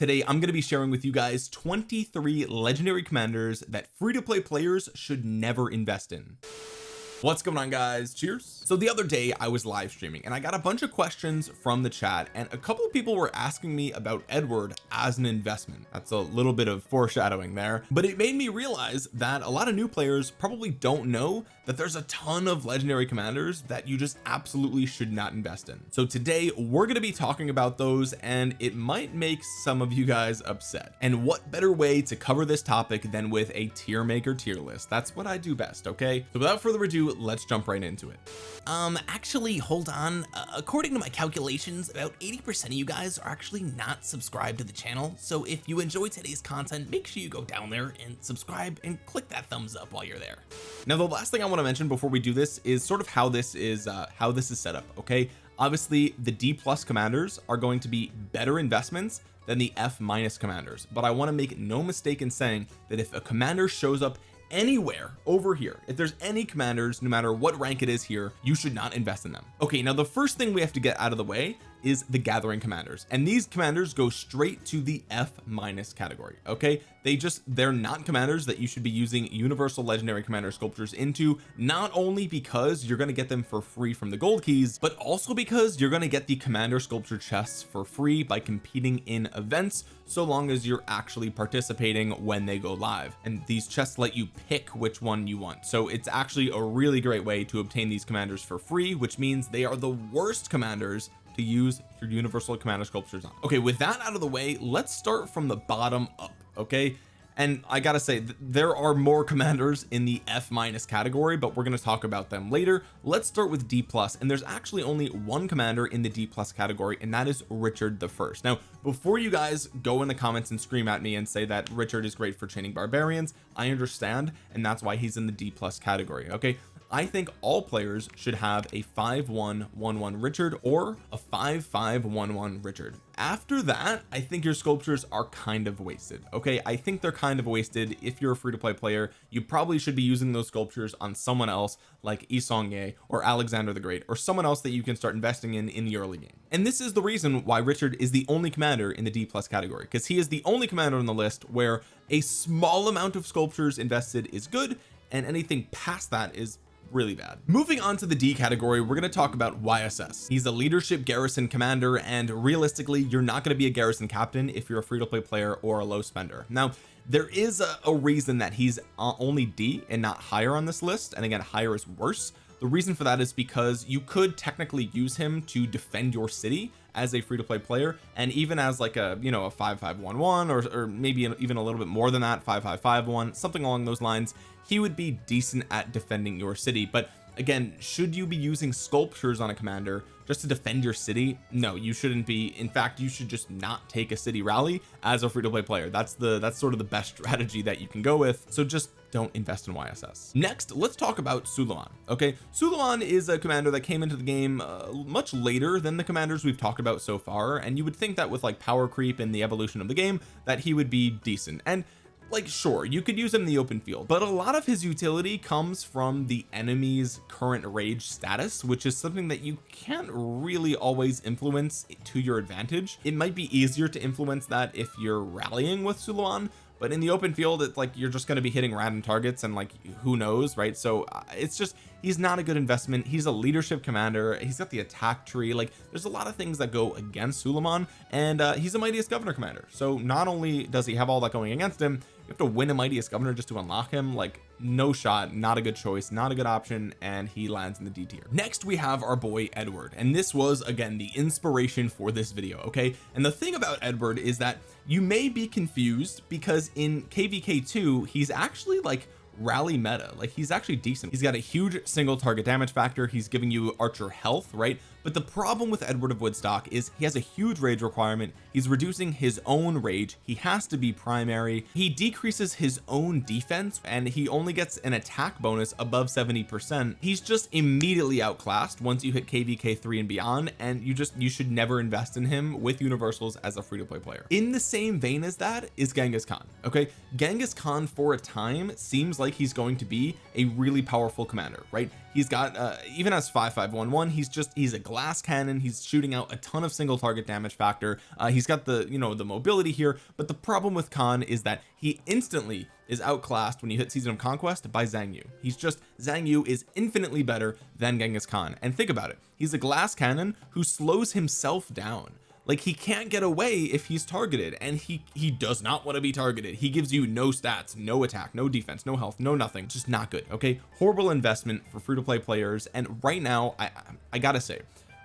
today I'm going to be sharing with you guys 23 legendary commanders that free-to-play players should never invest in. What's going on guys? Cheers. So the other day I was live streaming and I got a bunch of questions from the chat and a couple of people were asking me about Edward as an investment. That's a little bit of foreshadowing there but it made me realize that a lot of new players probably don't know that there's a ton of legendary commanders that you just absolutely should not invest in. So today we're going to be talking about those and it might make some of you guys upset. And what better way to cover this topic than with a tier maker tier list? That's what I do best okay? So without further ado let's jump right into it. Um actually hold on. Uh, according to my calculations about 80 percent of you guys are actually not subscribed to the channel. So if you enjoy today's content make sure you go down there and subscribe and click that thumbs up while you're there. Now the last thing I want to mention before we do this is sort of how this is uh how this is set up okay? Obviously the D plus commanders are going to be better investments than the F minus commanders but I want to make no mistake in saying that if a commander shows up anywhere over here if there's any commanders no matter what rank it is here you should not invest in them. Okay now the first thing we have to get out of the way is the gathering commanders. And these commanders go straight to the F minus category okay? They just they're not commanders that you should be using universal legendary commander sculptures into not only because you're going to get them for free from the gold keys but also because you're going to get the commander sculpture chests for free by competing in events so long as you're actually participating when they go live. And these chests let you pick which one you want. So it's actually a really great way to obtain these commanders for free which means they are the worst commanders to use your universal commander sculptures on okay with that out of the way let's start from the bottom up okay? And I gotta say there are more commanders in the F minus category but we're going to talk about them later. Let's start with D plus and there's actually only one commander in the D plus category and that is Richard the first. Now before you guys go in the comments and scream at me and say that Richard is great for chaining barbarians I understand and that's why he's in the D plus category okay I think all players should have a 5111 Richard or a 5511 Richard. After that I think your sculptures are kind of wasted okay? I think they're kind of wasted. If you're a free-to-play player you probably should be using those sculptures on someone else like Yi Seong-gye or Alexander the Great or someone else that you can start investing in in the early game. And this is the reason why Richard is the only commander in the D plus category because he is the only commander on the list where a small amount of sculptures invested is good and anything past that is really bad. Moving on to the D category we're going to talk about YSS he's a leadership garrison commander and realistically you're not going to be a garrison captain if you're a free-to-play player or a low spender. Now there is a, a reason that he's uh, only D and not higher on this list and again higher is worse the reason for that is because you could technically use him to defend your city as a free-to-play player and even as like a you know a 5511 or, or maybe even a little bit more than that 5551 something along those lines he would be decent at defending your city. But again should you be using sculptures on a commander just to defend your city? No you shouldn't be. In fact you should just not take a city rally as a free-to-play player. That's the that's sort of the best strategy that you can go with. So just don't invest in YSS next let's talk about Suleiman okay? Suleiman is a commander that came into the game uh, much later than the commanders we've talked about so far and you would think that with like power creep and the evolution of the game that he would be decent. And like sure you could use him in the open field but a lot of his utility comes from the enemy's current rage status which is something that you can't really always influence to your advantage. It might be easier to influence that if you're rallying with Suleiman but in the open field it's like you're just going to be hitting random targets and like who knows right? So uh, it's just he's not a good investment. He's a leadership commander. He's got the attack tree. Like there's a lot of things that go against Suleiman and uh, he's a mightiest governor commander. So not only does he have all that going against him have to win a mightiest governor just to unlock him like no shot not a good choice not a good option and he lands in the D tier. Next we have our boy Edward and this was again the inspiration for this video okay? And the thing about Edward is that you may be confused because in kvk2 he's actually like rally meta. Like he's actually decent. He's got a huge single target damage factor. He's giving you archer health right? But the problem with Edward of Woodstock is he has a huge rage requirement. He's reducing his own rage. He has to be primary. He decreases his own defense and he only gets an attack bonus above 70 percent. He's just immediately outclassed once you hit kvk 3 and beyond and you just you should never invest in him with universals as a free-to-play player. In the same vein as that is Genghis Khan okay? Genghis Khan for a time seems like he's going to be a really powerful commander right? He's got uh, even as 5511 he's just he's a glass cannon. He's shooting out a ton of single target damage factor. Uh, he's got the you know the mobility here but the problem with Khan is that he instantly is outclassed when you hit season of conquest by Xiang Yu. He's just Xiang Yu is infinitely better than Genghis Khan. And think about it. He's a glass cannon who slows himself down like he can't get away if he's targeted and he he does not want to be targeted. He gives you no stats no attack no defense no health no nothing just not good okay? Horrible investment for free-to-play players and right now I I gotta say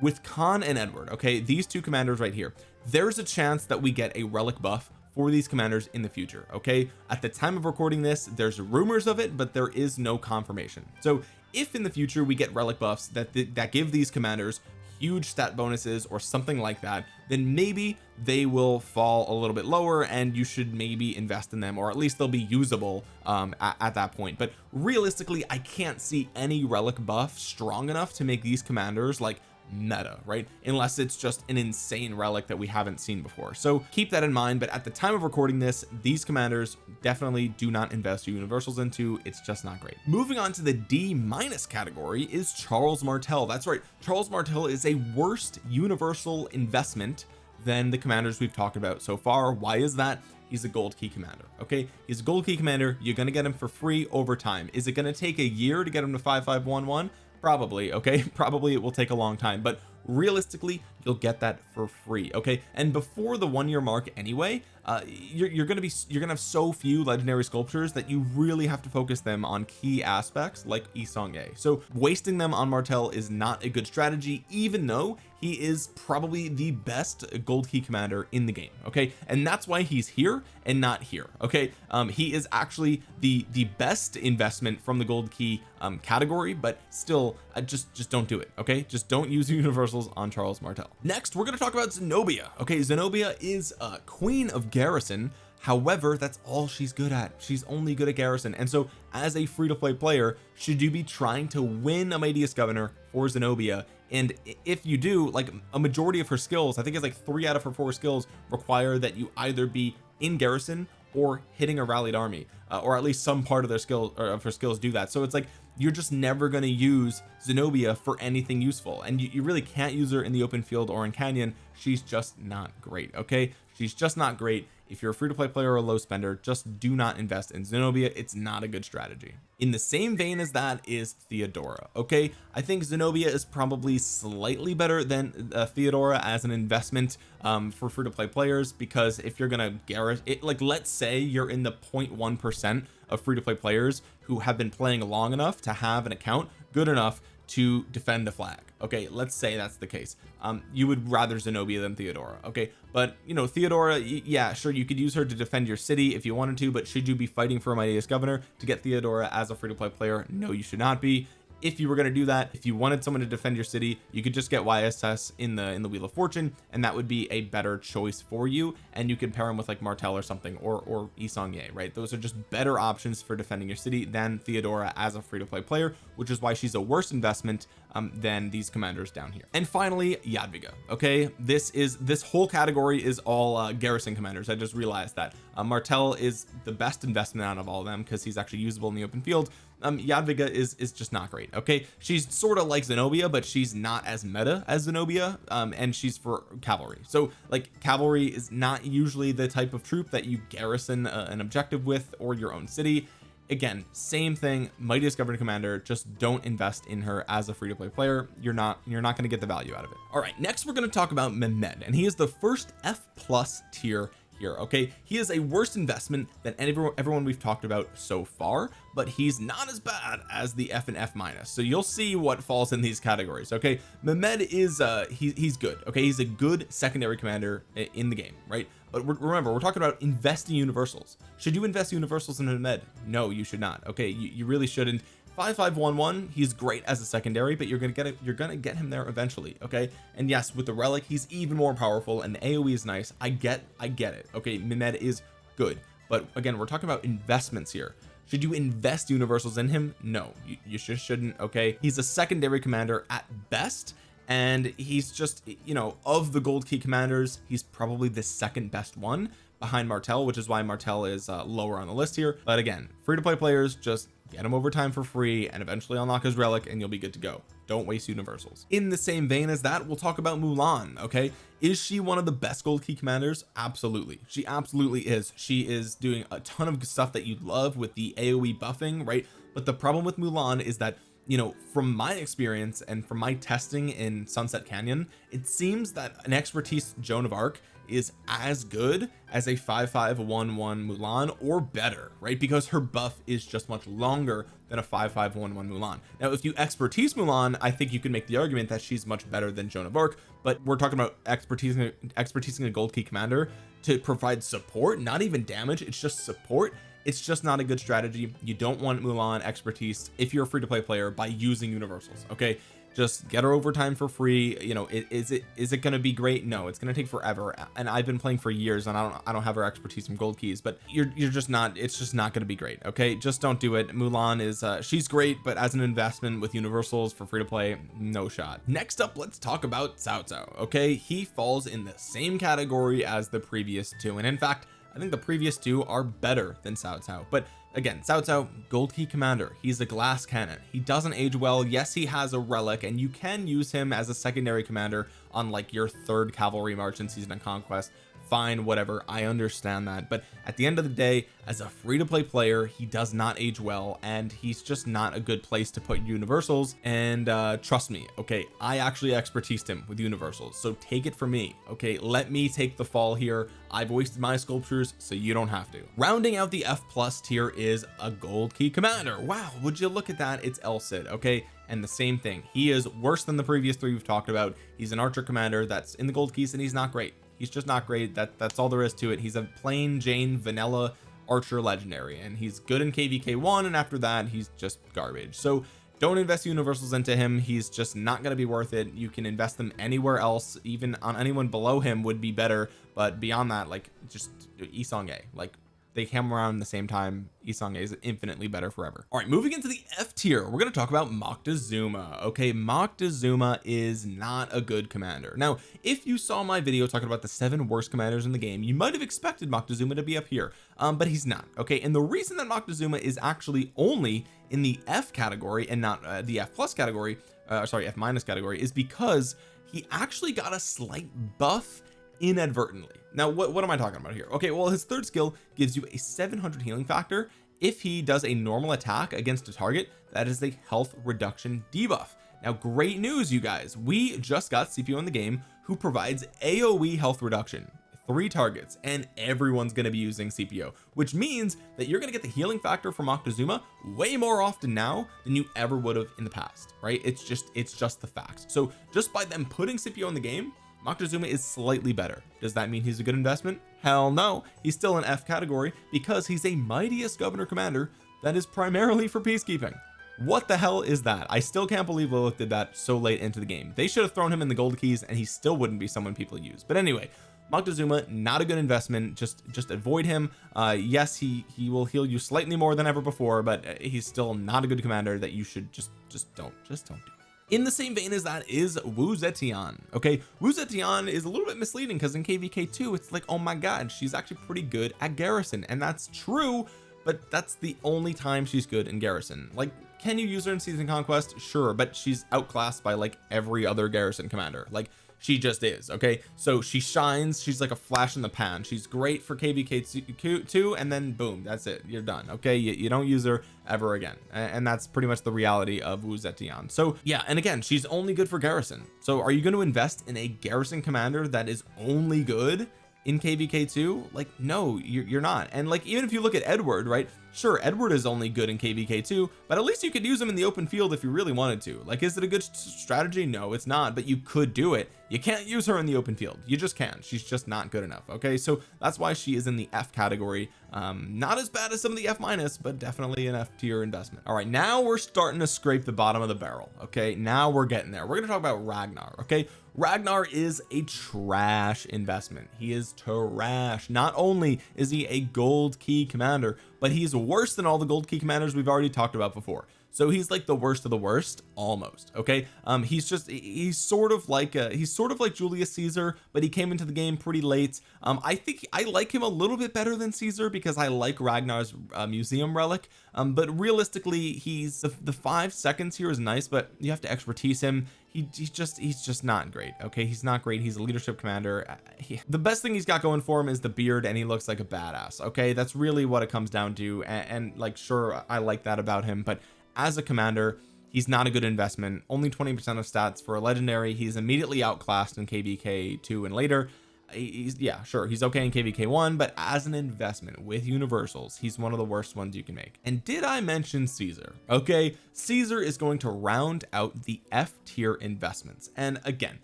with Khan and Edward okay these two commanders right here there's a chance that we get a relic buff for these commanders in the future okay? At the time of recording this there's rumors of it but there is no confirmation. So if in the future we get relic buffs that th that give these commanders huge stat bonuses or something like that then maybe they will fall a little bit lower and you should maybe invest in them or at least they'll be usable um, at, at that point. But realistically I can't see any relic buff strong enough to make these commanders like meta right? Unless it's just an insane relic that we haven't seen before. So keep that in mind but at the time of recording this these commanders definitely do not invest your universals into. It's just not great. Moving on to the D minus category is Charles Martel. That's right. Charles Martel is a worst universal investment than the commanders we've talked about so far. Why is that? He's a gold key commander okay? He's a gold key commander. You're going to get him for free over time. Is it going to take a year to get him to 5511 probably okay? Probably it will take a long time but realistically you'll get that for free okay? And before the one year mark anyway uh you're, you're gonna be you're gonna have so few legendary sculptures that you really have to focus them on key aspects like Yi Seong-Gye so wasting them on Martel is not a good strategy even though he is probably the best gold key commander in the game okay? And that's why he's here and not here okay? Um he is actually the the best investment from the gold key um category but still uh, just just don't do it okay? Just don't use universals on Charles Martel next we're going to talk about Zenobia. Okay Zenobia is a queen of garrison. However that's all she's good at. She's only good at garrison. And so as a free-to-play player should you be trying to win a mightiest governor for Zenobia? And if you do like a majority of her skills I think it's like three out of her four skills require that you either be in garrison or hitting a rallied army uh, or at least some part of their skill or of her skills do that. So it's like you're just never going to use Zenobia for anything useful. And you, you really can't use her in the open field or in Canyon. She's just not great okay? She's just not great if you're a free-to-play player or a low spender just do not invest in Zenobia. It's not a good strategy. In the same vein as that is Theodora okay? I think Zenobia is probably slightly better than uh, Theodora as an investment um, for free-to-play players because if you're gonna garrison it like let's say you're in the 0.1 percent of free-to-play players who have been playing long enough to have an account good enough to defend a flag. Okay let's say that's the case. Um you would rather Zenobia than Theodora okay? But you know Theodora yeah sure you could use her to defend your city if you wanted to but should you be fighting for a mightiest governor to get Theodora as a free-to-play player? No you should not be if you were going to do that if you wanted someone to defend your city you could just get YSS in the in the wheel of fortune and that would be a better choice for you and you could pair him with like Martel or something or or Yi Seong-Gye right? Those are just better options for defending your city than Theodora as a free-to-play player which is why she's a worse investment um, than these commanders down here. And finally Jadwiga okay? This is this whole category is all uh, garrison commanders. I just realized that. Uh, Martel is the best investment out of all of them because he's actually usable in the open field um Jadwiga is is just not great okay? She's sort of like Zenobia but she's not as meta as Zenobia um and she's for cavalry. So like cavalry is not usually the type of troop that you garrison uh, an objective with or your own city. Again same thing mightiest governor commander just don't invest in her as a free-to-play player. You're not you're not going to get the value out of it. All right next we're going to talk about Mehmed and he is the first F plus tier here okay? He is a worse investment than everyone everyone we've talked about so far but he's not as bad as the F and F minus. So you'll see what falls in these categories okay? Mehmed is uh he, he's good okay? He's a good secondary commander in the game right? But remember we're talking about investing universals. Should you invest universals in Mehmed? No you should not okay? You, you really shouldn't 5511 he's great as a secondary but you're gonna get it you're gonna get him there eventually okay? And yes with the relic he's even more powerful and the AoE is nice. I get I get it okay? Mehmed is good. But again we're talking about investments here. Should you invest universals in him? No you, you just shouldn't okay? He's a secondary commander at best and he's just you know of the gold key commanders he's probably the second best one behind Martel which is why Martel is uh, lower on the list here. But again free to play players just get him over time for free and eventually unlock his relic and you'll be good to go. Don't waste universals. In the same vein as that we'll talk about Mulan okay? Is she one of the best gold key commanders? Absolutely. She absolutely is. She is doing a ton of stuff that you love with the AoE buffing right? But the problem with Mulan is that you know from my experience and from my testing in Sunset Canyon it seems that an expertise Joan of Arc is as good as a 5511 Mulan or better right? Because her buff is just much longer than a 5511 Mulan. Now if you expertise Mulan I think you can make the argument that she's much better than Joan of Arc but we're talking about expertise expertising a gold key commander to provide support not even damage it's just support. It's just not a good strategy. You don't want Mulan expertise if you're a free-to-play player by using universals okay just get her overtime for free you know is it is it going to be great? No it's going to take forever. And I've been playing for years and I don't I don't have her expertise from gold keys but you're you're just not it's just not going to be great okay? Just don't do it. Mulan is uh she's great but as an investment with universals for free to play no shot. Next up let's talk about Cao Cao okay? He falls in the same category as the previous two and in fact I think the previous two are better than Cao Cao but again Cao Cao gold key commander he's a glass cannon. He doesn't age well. Yes he has a relic and you can use him as a secondary commander on like your third cavalry march in season of conquest fine whatever. I understand that. But at the end of the day as a free-to-play player he does not age well and he's just not a good place to put universals. And uh trust me okay I actually expertised him with universals so take it from me okay? Let me take the fall here. I've wasted my sculptures so you don't have to. Rounding out the F plus tier is a gold key commander. Wow would you look at that? It's El Cid okay? And the same thing he is worse than the previous three we've talked about. He's an archer commander that's in the gold keys and he's not great he's just not great. That that's all there is to it. He's a plain Jane vanilla archer legendary and he's good in kvk1 and after that he's just garbage. So don't invest universals into him. He's just not going to be worth it. You can invest them anywhere else. Even on anyone below him would be better but beyond that like just Yi Seong-Gye like they came around the same time Yi Seong-Gye is infinitely better forever. All right moving into the F tier we're going to talk about Moctezuma. Okay Moctezuma is not a good commander. Now if you saw my video talking about the seven worst commanders in the game you might have expected Moctezuma to be up here um but he's not okay? And the reason that Moctezuma is actually only in the F category and not uh, the F plus category uh, sorry F minus category is because he actually got a slight buff inadvertently now what, what am I talking about here? Okay well his third skill gives you a 700 healing factor. If he does a normal attack against a target that is a health reduction debuff. Now great news you guys. We just got CPO in the game who provides AoE health reduction. Three targets and everyone's going to be using CPO which means that you're going to get the healing factor from Moctezuma way more often now than you ever would have in the past right? It's just it's just the facts. So just by them putting CPO in the game Moctezuma is slightly better. Does that mean he's a good investment? Hell no. He's still an F category because he's a mightiest governor commander that is primarily for peacekeeping. What the hell is that? I still can't believe Lilith did that so late into the game. They should have thrown him in the gold keys and he still wouldn't be someone people use. But anyway Moctezuma not a good investment. Just just avoid him. Uh yes he he will heal you slightly more than ever before but he's still not a good commander that you should just just don't just don't do in the same vein as that is Wu Zetian okay? Wu Zetian is a little bit misleading because in kvk2 it's like oh my god she's actually pretty good at garrison and that's true but that's the only time she's good in garrison. Like can you use her in season conquest? Sure but she's outclassed by like every other garrison commander. Like she just is okay? So she shines she's like a flash in the pan. She's great for kvk2 and then boom that's it. You're done okay? You, you don't use her ever again. And, that's pretty much the reality of Wu Zetian. So yeah and again she's only good for garrison. So are you going to invest in a garrison commander that is only good in kvk2 like no you're, you're not. And like even if you look at Edward right sure Edward is only good in kvk2 but at least you could use him in the open field if you really wanted to. Like is it a good strategy? No it's not but you could do it. You can't use her in the open field. You just can't she's just not good enough okay? So that's why she is in the F category. Um not as bad as some of the F minus but definitely an F tier investment. All right now we're starting to scrape the bottom of the barrel okay? Now we're getting there. We're going to talk about Ragnar okay? Ragnar is a trash investment. He is trash. Not only is he a gold key commander but he's worse than all the gold key commanders we've already talked about before. So he's like the worst of the worst almost okay? Um he's just he's sort of like a, he's sort of like Julius Caesar but he came into the game pretty late. Um I think I like him a little bit better than Caesar because I like Ragnar's uh, museum relic. Um but realistically he's the, the five seconds here is nice but you have to expertise him he, he's just he's just not great okay? He's not great. He's a leadership commander. Uh, he, the best thing he's got going for him is the beard and he looks like a badass okay? That's really what it comes down to and, and like sure I like that about him but as a commander he's not a good investment. Only 20 percent of stats for a legendary. He's immediately outclassed in kvk 2 and later he's yeah sure he's okay in kvk 1 but as an investment with universals he's one of the worst ones you can make. And did I mention Caesar? Okay Caesar is going to round out the F tier investments. And again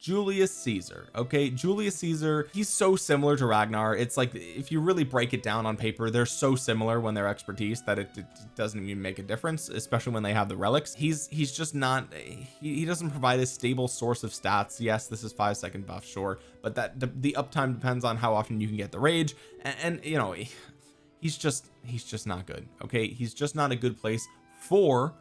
Julius Caesar okay? Julius Caesar he's so similar to Ragnar. It's like if you really break it down on paper they're so similar when they're expertise that it, it doesn't even make a difference especially when they have the relics. He's he's just not he, he doesn't provide a stable source of stats. Yes this is five second buff sure but that the, the uptime depends on how often you can get the rage. And, and you know he's just he's just not good okay? He's just not a good place for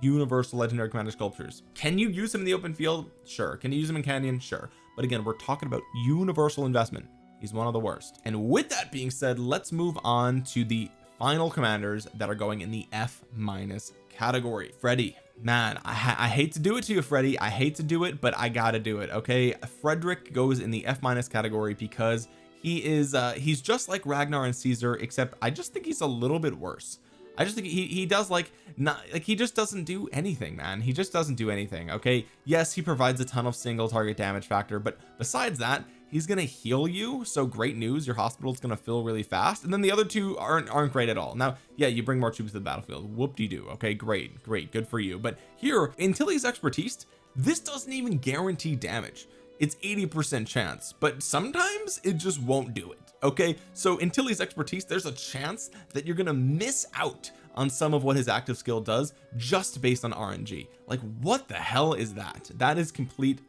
universal legendary commander sculptures. Can you use him in the open field? Sure. Can you use him in canyon? Sure. But again we're talking about universal investment. He's one of the worst. And with that being said let's move on to the final commanders that are going in the F minus category. Freddy man I, I hate to do it to you Freddy. I hate to do it but I gotta do it okay? Frederick goes in the F minus category because he is uh he's just like Ragnar and Caesar except I just think he's a little bit worse I just think he he does like not like he just doesn't do anything man. He just doesn't do anything okay? Yes he provides a ton of single target damage factor but besides that he's gonna heal you so great news your hospital's gonna fill really fast and then the other two aren't aren't great at all. Now yeah you bring more troops to the battlefield. Whoop-de-doo okay? Great great good for you. But here until he's expertise this doesn't even guarantee damage. It's 80 percent chance but sometimes it just won't do it okay? So until he's expertise there's a chance that you're gonna miss out on some of what his active skill does just based on RNG like what the hell is that? That is complete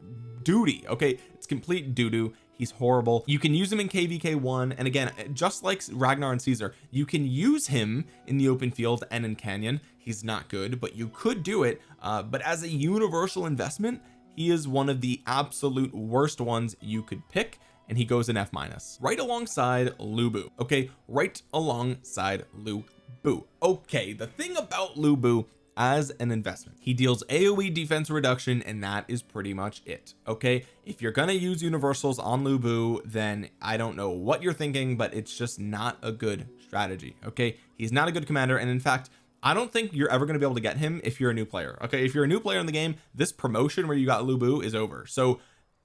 duty okay? It's complete doo-doo. He's horrible. You can use him in kvk 1 and again just like Ragnar and Caesar you can use him in the open field and in Canyon. He's not good but you could do it uh, but as a universal investment he is one of the absolute worst ones you could pick and he goes in F minus right alongside Lu Bu. Okay right alongside Lu Bu. Okay the thing about Lu Bu as an investment he deals AoE defense reduction and that is pretty much it. Okay if you're gonna use universals on Lu Bu then I don't know what you're thinking but it's just not a good strategy. Okay he's not a good commander and in fact I don't think you're ever going to be able to get him if you're a new player. Okay if you're a new player in the game this promotion where you got Lu Bu is over. So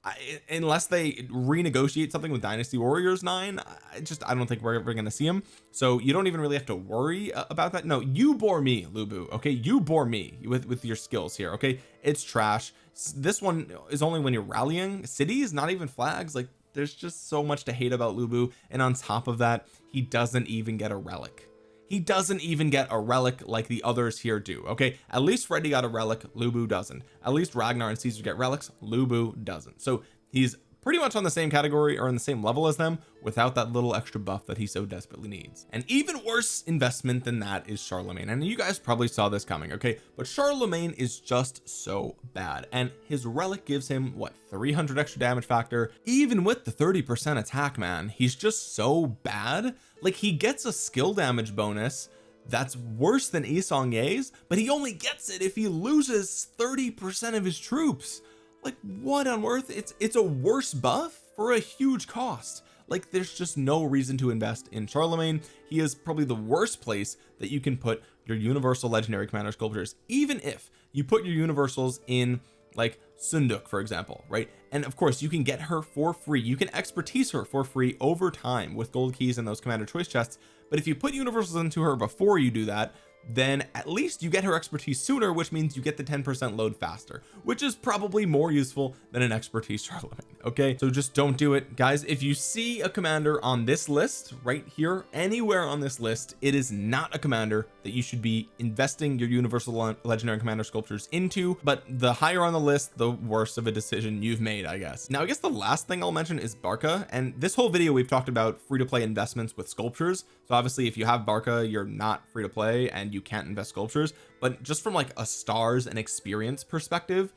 I, unless they renegotiate something with Dynasty Warriors 9 I just I don't think we're ever going to see him so you don't even really have to worry uh, about that. No you bore me Lu Bu okay? You bore me with with your skills here okay? It's trash. This one is only when you're rallying. Cities not even flags like there's just so much to hate about Lu Bu. And on top of that he doesn't even get a relic he doesn't even get a relic like the others here do okay? At least Freddy got a relic Lu Bu doesn't. At least Ragnar and Caesar get relics Lu Bu doesn't. So he's pretty much on the same category or in the same level as them without that little extra buff that he so desperately needs. An even worse investment than that is Charlemagne. And you guys probably saw this coming okay? But Charlemagne is just so bad. And his relic gives him what 300 extra damage factor? Even with the 30 percent attack man he's just so bad. Like he gets a skill damage bonus that's worse than Yi Seong-Gye's but he only gets it if he loses 30 percent of his troops like what on earth? It's it's a worse buff for a huge cost. Like there's just no reason to invest in Charlemagne. He is probably the worst place that you can put your universal legendary commander sculptures even if you put your universals in like Seondeok for example right? And of course you can get her for free. You can expertise her for free over time with gold keys and those commander choice chests. But if you put universals into her before you do that then at least you get her expertise sooner which means you get the 10 percent load faster which is probably more useful than an expertise Charlemagne okay? So just don't do it. Guys if you see a commander on this list right here anywhere on this list it is not a commander that you should be investing your universal legendary commander sculptures into but the higher on the list the worse of a decision you've made I guess. Now I guess the last thing I'll mention is Barca and this whole video we've talked about free to play investments with sculptures. So obviously if you have Barca you're not free to play and you can't invest sculptures but just from like a stars and experience perspective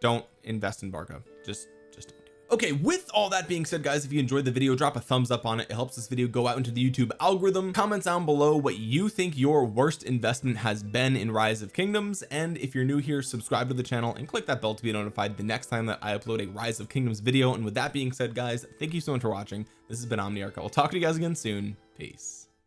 don't invest in Barca just just okay with all that being said guys if you enjoyed the video drop a thumbs up on it. It helps this video go out into the YouTube algorithm. Comment down below what you think your worst investment has been in rise of kingdoms. And if you're new here subscribe to the channel and click that bell to be notified the next time that I upload a rise of kingdoms video. And with that being said guys thank you so much for watching. This has been Omniarch. I will talk to you guys again soon. Peace